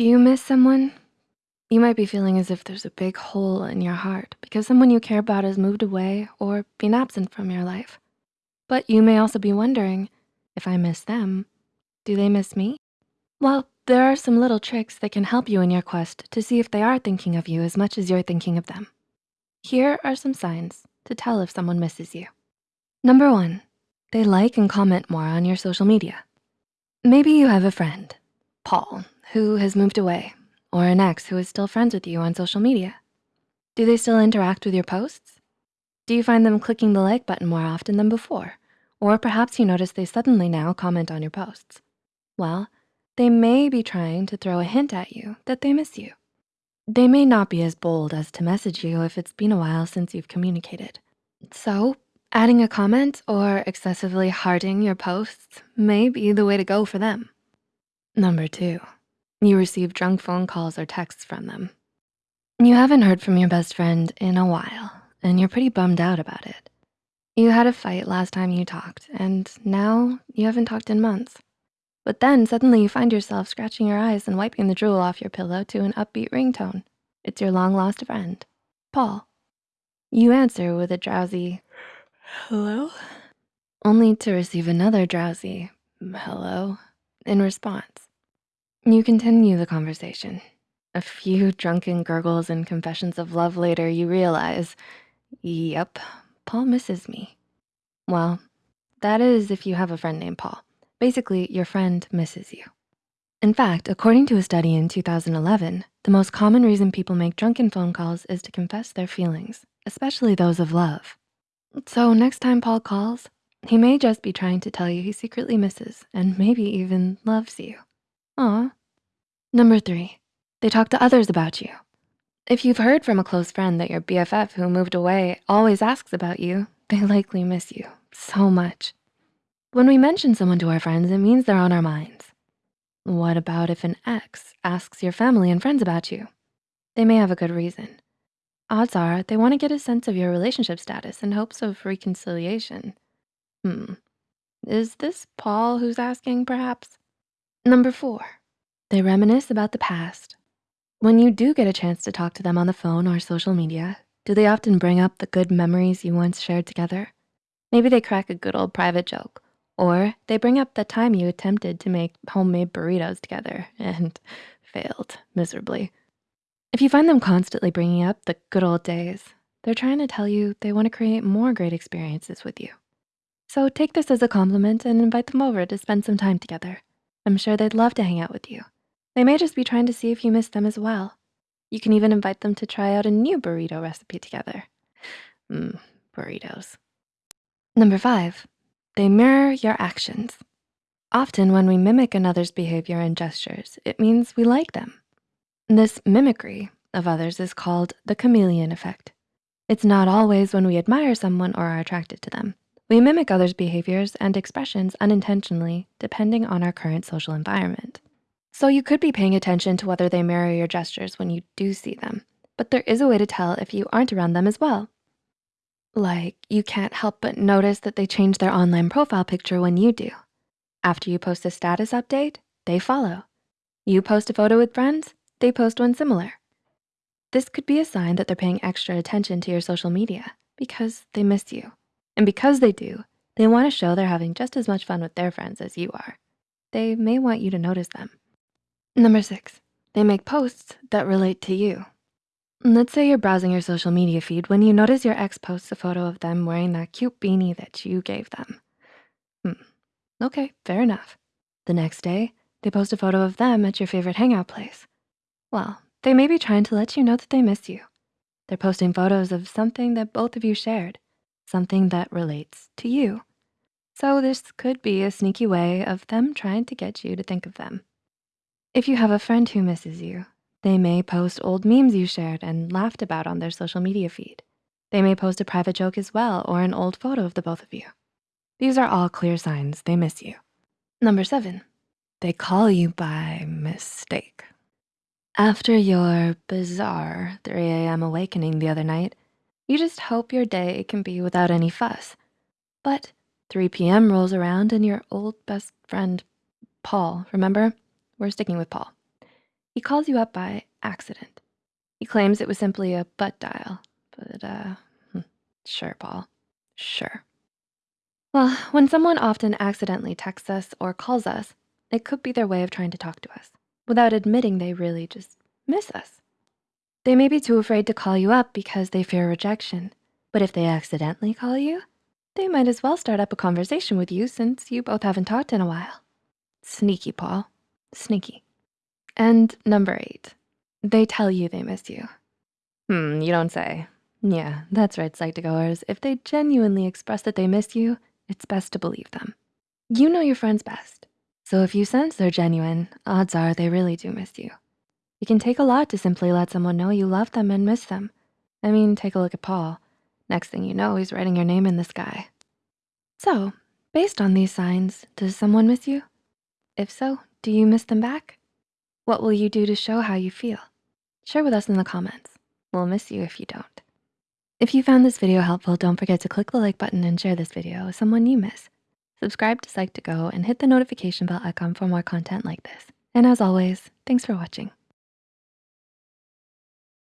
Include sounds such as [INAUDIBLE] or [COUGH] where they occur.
Do you miss someone? You might be feeling as if there's a big hole in your heart because someone you care about has moved away or been absent from your life. But you may also be wondering, if I miss them, do they miss me? Well, there are some little tricks that can help you in your quest to see if they are thinking of you as much as you're thinking of them. Here are some signs to tell if someone misses you. Number one, they like and comment more on your social media. Maybe you have a friend, Paul, who has moved away, or an ex who is still friends with you on social media. Do they still interact with your posts? Do you find them clicking the like button more often than before? Or perhaps you notice they suddenly now comment on your posts. Well, they may be trying to throw a hint at you that they miss you. They may not be as bold as to message you if it's been a while since you've communicated. So adding a comment or excessively hearting your posts may be the way to go for them. Number two, you receive drunk phone calls or texts from them. You haven't heard from your best friend in a while and you're pretty bummed out about it. You had a fight last time you talked and now you haven't talked in months. But then suddenly you find yourself scratching your eyes and wiping the drool off your pillow to an upbeat ringtone. It's your long lost friend, Paul. You answer with a drowsy, hello? Only to receive another drowsy, hello, in response. You continue the conversation. A few drunken gurgles and confessions of love later, you realize, yep, Paul misses me. Well, that is if you have a friend named Paul. Basically, your friend misses you. In fact, according to a study in 2011, the most common reason people make drunken phone calls is to confess their feelings, especially those of love. So next time Paul calls, he may just be trying to tell you he secretly misses and maybe even loves you. Aw. Number three, they talk to others about you. If you've heard from a close friend that your BFF who moved away always asks about you, they [LAUGHS] likely miss you so much. When we mention someone to our friends, it means they're on our minds. What about if an ex asks your family and friends about you? They may have a good reason. Odds are they wanna get a sense of your relationship status in hopes of reconciliation. Hmm, is this Paul who's asking perhaps? Number four, they reminisce about the past. When you do get a chance to talk to them on the phone or social media, do they often bring up the good memories you once shared together? Maybe they crack a good old private joke, or they bring up the time you attempted to make homemade burritos together and [LAUGHS] failed miserably. If you find them constantly bringing up the good old days, they're trying to tell you they wanna create more great experiences with you. So take this as a compliment and invite them over to spend some time together. I'm sure they'd love to hang out with you. They may just be trying to see if you miss them as well. You can even invite them to try out a new burrito recipe together. Mmm, burritos. Number five, they mirror your actions. Often when we mimic another's behavior and gestures, it means we like them. This mimicry of others is called the chameleon effect. It's not always when we admire someone or are attracted to them. We mimic others' behaviors and expressions unintentionally, depending on our current social environment. So you could be paying attention to whether they mirror your gestures when you do see them, but there is a way to tell if you aren't around them as well. Like you can't help but notice that they change their online profile picture when you do. After you post a status update, they follow. You post a photo with friends, they post one similar. This could be a sign that they're paying extra attention to your social media because they miss you. And because they do, they wanna show they're having just as much fun with their friends as you are. They may want you to notice them. Number six, they make posts that relate to you. Let's say you're browsing your social media feed when you notice your ex posts a photo of them wearing that cute beanie that you gave them. Hmm, okay, fair enough. The next day, they post a photo of them at your favorite hangout place. Well, they may be trying to let you know that they miss you. They're posting photos of something that both of you shared, something that relates to you. So this could be a sneaky way of them trying to get you to think of them. If you have a friend who misses you, they may post old memes you shared and laughed about on their social media feed. They may post a private joke as well or an old photo of the both of you. These are all clear signs they miss you. Number seven, they call you by mistake. After your bizarre 3 a.m. awakening the other night, you just hope your day can be without any fuss. But 3 p.m. rolls around and your old best friend, Paul, remember? We're sticking with Paul. He calls you up by accident. He claims it was simply a butt dial, but uh, hmm, sure, Paul, sure. Well, when someone often accidentally texts us or calls us, it could be their way of trying to talk to us without admitting they really just miss us. They may be too afraid to call you up because they fear rejection. But if they accidentally call you, they might as well start up a conversation with you since you both haven't talked in a while. Sneaky, Paul, sneaky. And number eight, they tell you they miss you. Hmm, you don't say. Yeah, that's right, Psych2Goers. If they genuinely express that they miss you, it's best to believe them. You know your friends best. So if you sense they're genuine, odds are they really do miss you. It can take a lot to simply let someone know you love them and miss them. I mean, take a look at Paul. Next thing you know, he's writing your name in the sky. So, based on these signs, does someone miss you? If so, do you miss them back? What will you do to show how you feel? Share with us in the comments. We'll miss you if you don't. If you found this video helpful, don't forget to click the like button and share this video with someone you miss. Subscribe to Psych2Go and hit the notification bell icon for more content like this. And as always, thanks for watching.